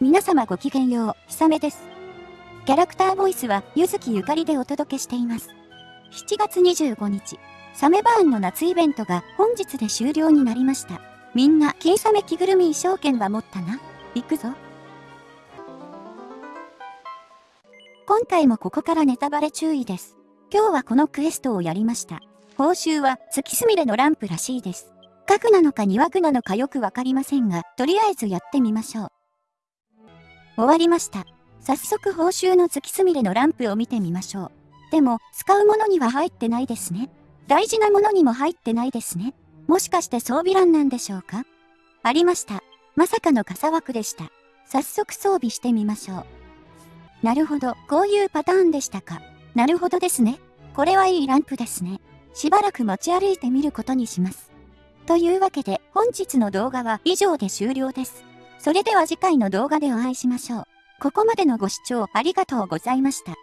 皆様ごきげんよう、ひさめです。キャラクターボイスは、ゆずきゆかりでお届けしています。7月25日、サメバーンの夏イベントが本日で終了になりました。みんな、金サメ着ぐるみ衣装券は持ったな行くぞ。今回もここからネタバレ注意です。今日はこのクエストをやりました。報酬は月すみれのランプらしいです。核なのか2枠なのかよくわかりませんが、とりあえずやってみましょう。終わりました。早速報酬の月すみれのランプを見てみましょう。でも、使うものには入ってないですね。大事なものにも入ってないですね。もしかして装備欄なんでしょうか？ありました。まさかの傘枠でした。早速装備してみましょう。なるほど、こういうパターンでしたか。なるほどですね。これはいいランプですね。しばらく持ち歩いてみることにします。というわけで、本日の動画は以上で終了です。それでは次回の動画でお会いしましょう。ここまでのご視聴ありがとうございました。